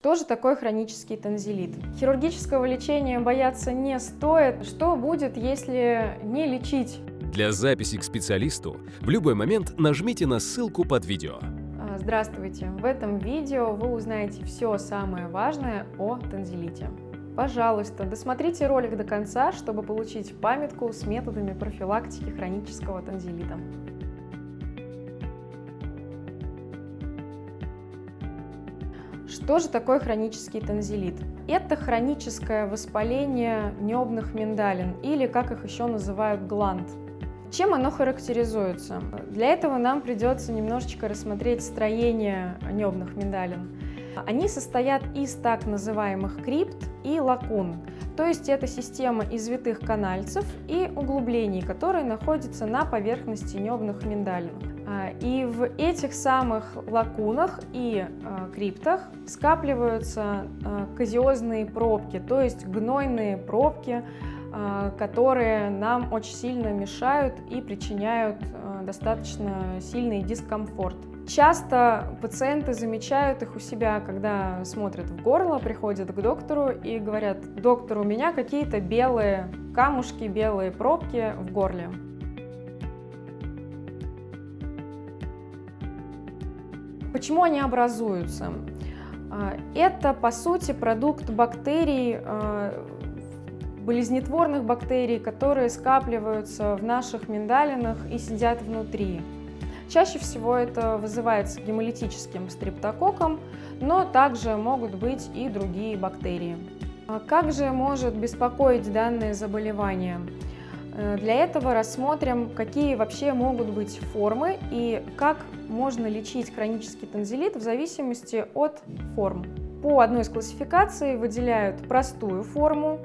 Что же такое хронический танзелит? Хирургического лечения бояться не стоит. Что будет, если не лечить? Для записи к специалисту в любой момент нажмите на ссылку под видео. А, здравствуйте! В этом видео вы узнаете все самое важное о танзелите. Пожалуйста, досмотрите ролик до конца, чтобы получить памятку с методами профилактики хронического танзелита. Что же такое хронический танзелит? Это хроническое воспаление небных миндалин, или как их еще называют гланд. Чем оно характеризуется? Для этого нам придется немножечко рассмотреть строение небных миндалин. Они состоят из так называемых крипт и лакун, то есть это система извитых канальцев и углублений, которые находятся на поверхности небных миндалин. А, и в этих самых лакунах и а, криптах скапливаются а, казиозные пробки, то есть гнойные пробки, которые нам очень сильно мешают и причиняют достаточно сильный дискомфорт. Часто пациенты замечают их у себя, когда смотрят в горло, приходят к доктору и говорят, доктор, у меня какие-то белые камушки, белые пробки в горле. Почему они образуются? А, это, по сути, продукт бактерий, а, болезнетворных бактерий, которые скапливаются в наших миндалинах и сидят внутри. Чаще всего это вызывается гемолитическим стрептококком, но также могут быть и другие бактерии. А как же может беспокоить данное заболевание? Э, для этого рассмотрим, какие вообще могут быть формы и как можно лечить хронический танзелит в зависимости от форм. По одной из классификаций выделяют простую форму.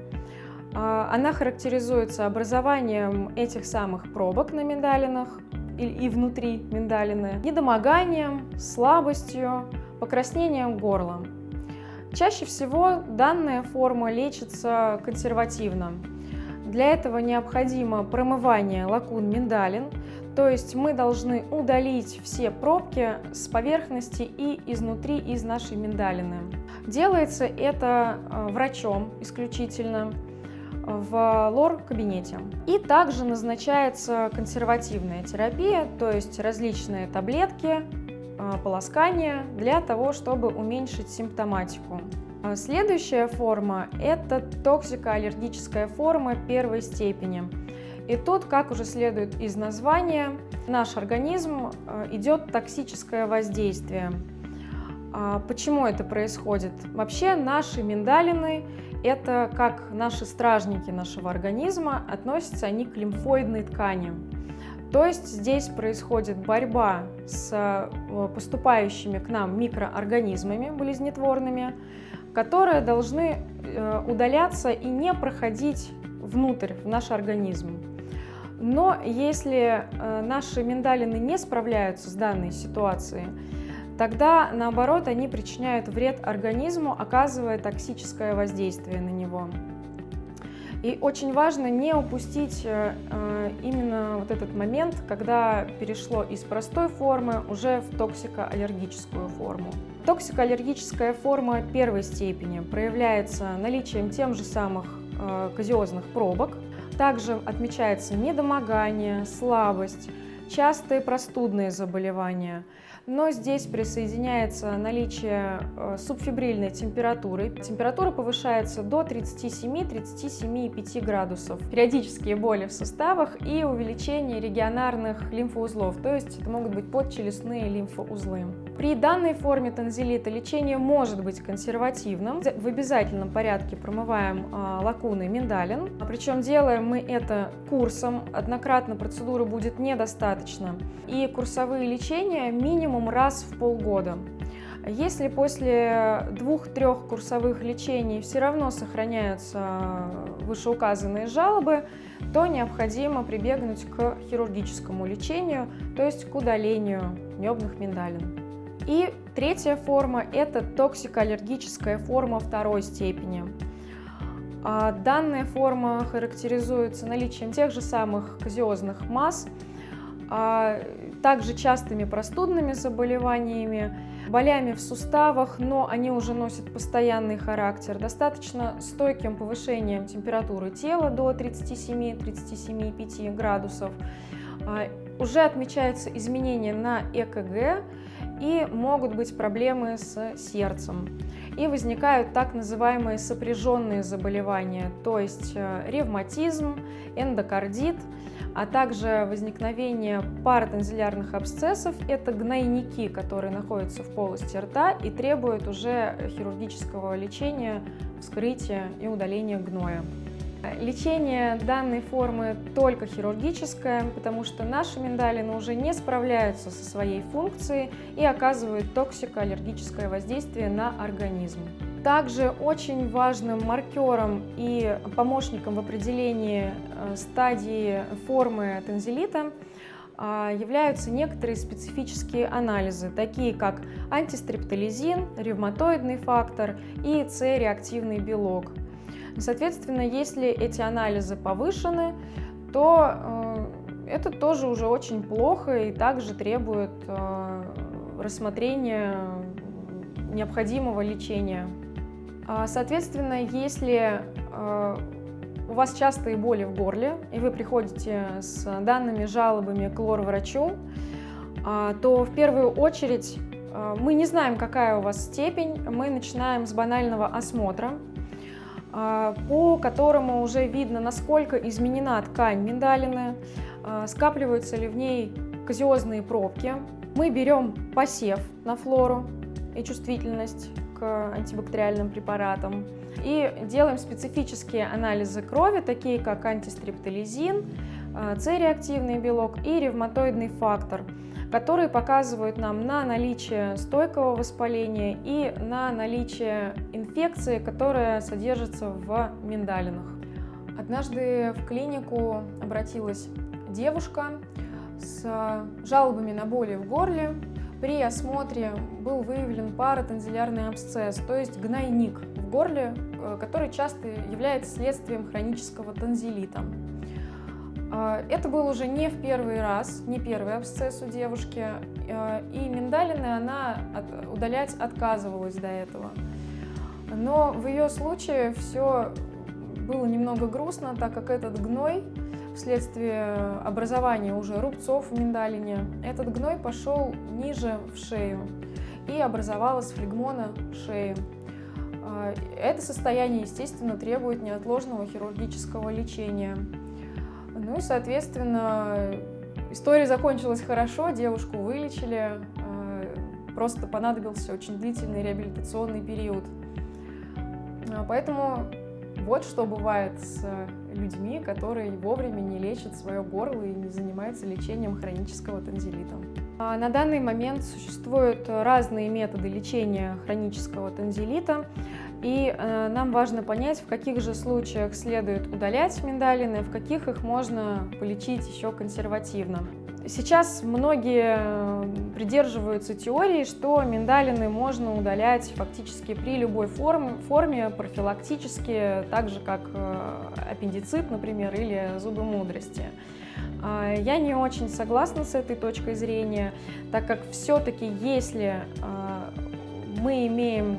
А, она характеризуется образованием этих самых пробок на миндалинах и внутри миндалины, недомоганием, слабостью, покраснением горла. Чаще всего данная форма лечится консервативно. Для этого необходимо промывание лакун миндалин, то есть мы должны удалить все пробки с поверхности и изнутри из нашей миндалины. Делается это э, врачом исключительно в лор-кабинете. И также назначается консервативная терапия, то есть различные таблетки, э, полоскания для того, чтобы уменьшить симптоматику. А следующая форма – это токсикоаллергическая форма первой степени. И тут, как уже следует из названия, наш организм э, идет токсическое воздействие. А почему это происходит? Вообще наши миндалины – это как наши стражники нашего организма, относятся они к лимфоидной ткани. То есть здесь происходит борьба с э, поступающими к нам микроорганизмами болезнетворными, которые должны э, удаляться и не проходить внутрь, в наш организм. Но если э, наши миндалины не справляются с данной ситуацией, тогда, наоборот, они причиняют вред организму, оказывая токсическое воздействие на него. И очень важно не упустить э, именно вот этот момент, когда перешло из простой формы уже в токсикоаллергическую форму. Токсикоаллергическая форма первой степени проявляется наличием тем же самых э, казиозных пробок. Также отмечается недомогание, слабость, частые простудные заболевания – но здесь присоединяется наличие э, субфибрильной температуры. Температура повышается до 37-37,5 градусов. Периодические боли в суставах и увеличение регионарных лимфоузлов, то есть это могут быть подчелюстные лимфоузлы. При данной форме танзелита лечение может быть консервативным. В обязательном порядке промываем а, лакуны миндалин, причем делаем мы это курсом. Однократно процедуры будет недостаточно. И курсовые лечения минимум раз в полгода. Если после двух-трех курсовых лечений все равно сохраняются вышеуказанные жалобы, то необходимо прибегнуть к хирургическому лечению, то есть к удалению небных миндалин. И третья форма – это токсикоаллергическая форма второй степени. А данная форма характеризуется наличием тех же самых казиозных масс, а также частыми простудными заболеваниями, болями в суставах, но они уже носят постоянный характер, достаточно стойким повышением температуры тела до 37-37,5 градусов. А, уже отмечаются изменения на ЭКГ и могут быть проблемы с сердцем. И возникают так называемые сопряженные заболевания, то есть э, ревматизм, эндокардит, а также возникновение паратензилярных абсцессов. Это гнойники, которые находятся в полости рта и требуют уже хирургического лечения, вскрытия и удаления гноя. Лечение данной формы только хирургическое, потому что наши миндалины уже не справляются со своей функцией и оказывают токсико-аллергическое воздействие на организм. Также очень важным маркером и помощником в определении э, стадии формы танзелита а, являются некоторые специфические анализы, такие как антистрептолизин, ревматоидный фактор и С-реактивный белок. Соответственно, если эти анализы повышены, то э, это тоже уже очень плохо и также требует э, рассмотрения необходимого лечения. А, соответственно, если э, у вас частые боли в горле, и вы приходите с данными жалобами к лор-врачу, а, то в первую очередь мы не знаем, какая у вас степень, мы начинаем с банального осмотра, по которому уже видно, насколько изменена ткань миндалины, а, скапливаются ли в ней казиозные пробки. Мы берем посев на флору и чувствительность к антибактериальным препаратам и делаем специфические анализы крови, такие как антистрептолизин, а, С-реактивный белок и ревматоидный фактор – которые показывают нам на наличие стойкого воспаления и на наличие инфекции, которая содержится в миндалинах. Однажды в клинику обратилась девушка с жалобами на боли в горле. При осмотре был выявлен паратензилярный абсцесс, то есть гнойник в горле, э, который часто является следствием хронического танзелита. А, это был уже не в первый раз, не первый абсцесс у девушки, а, и миндалины она удалять отказывалась до этого. Но в ее случае все было немного грустно, так как этот гной вследствие образования уже рубцов в миндалине, этот гной пошел ниже в шею и образовалась флегмона шеи. А, это состояние, естественно, требует неотложного хирургического лечения. Ну соответственно, история закончилась хорошо, девушку вылечили, э, просто понадобился очень длительный реабилитационный период. А, поэтому вот что бывает с людьми, которые вовремя не лечат свое горло и не занимаются лечением хронического танзелита. А, на данный момент существуют разные методы лечения хронического танзелита. И э, нам важно понять, в каких же случаях следует удалять миндалины, в каких их можно полечить еще консервативно. Сейчас многие э, придерживаются теории, что миндалины можно удалять фактически при любой форме, форме профилактически, так же как э, аппендицит, например, или зубы мудрости. А, я не очень согласна с этой точкой зрения, так как все-таки если а, мы имеем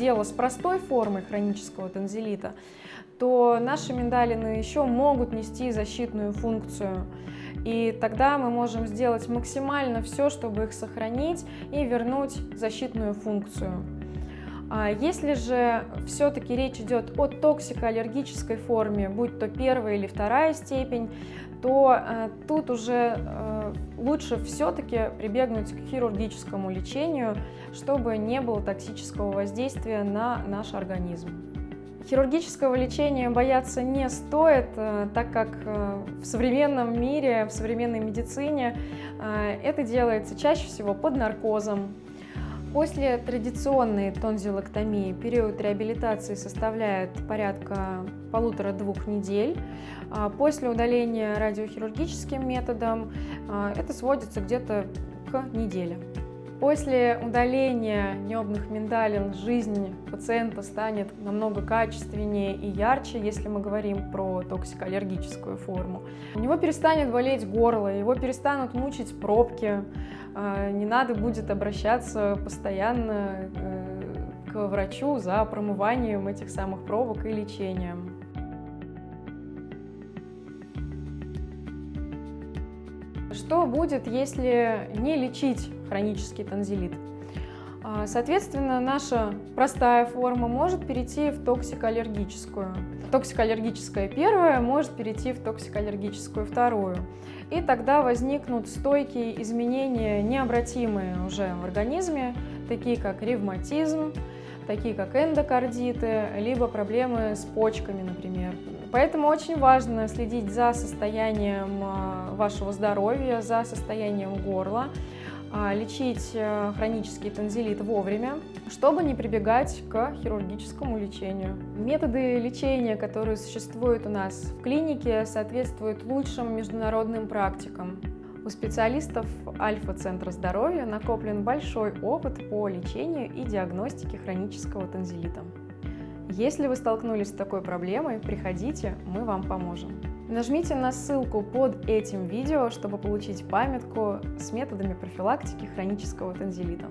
дело с простой формой хронического танзелита, то наши миндалины еще могут нести защитную функцию. И тогда мы можем сделать максимально все, чтобы их сохранить и вернуть защитную функцию. А если же все-таки речь идет о токсикоаллергической форме, будь то первая или вторая степень, то э, тут уже э, лучше все-таки прибегнуть к хирургическому лечению, чтобы не было токсического воздействия на наш организм. Хирургического лечения бояться не стоит, э, так как э, в современном мире, в современной медицине э, это делается чаще всего под наркозом, После традиционной тонзиллэктомии период реабилитации составляет порядка полутора-двух недель. А после удаления радиохирургическим методом а, это сводится где-то к неделе. После удаления небных миндалин жизнь пациента станет намного качественнее и ярче, если мы говорим про токсикоаллергическую форму. У него перестанет болеть горло, его перестанут мучить пробки, а, не надо будет обращаться постоянно э, к врачу за промыванием этих самых пробок и лечением. Что будет, если не лечить хронический танзелит? А, соответственно, наша простая форма может перейти в токсикоаллергическую. Токсикоаллергическая первая может перейти в токсикоаллергическую вторую. И тогда возникнут стойкие изменения, необратимые уже в организме, такие как ревматизм, такие как эндокардиты, либо проблемы с почками, например. Поэтому очень важно следить за состоянием а, вашего здоровья, за состоянием горла, а, лечить э, хронический танзелит вовремя, чтобы не прибегать к хирургическому лечению. Методы лечения, которые существуют у нас в клинике, соответствуют лучшим международным практикам. У специалистов Альфа-центра здоровья накоплен большой опыт по лечению и диагностике хронического танзелита. Если вы столкнулись с такой проблемой, приходите, мы вам поможем. Нажмите на ссылку под этим видео, чтобы получить памятку с методами профилактики хронического танзелита.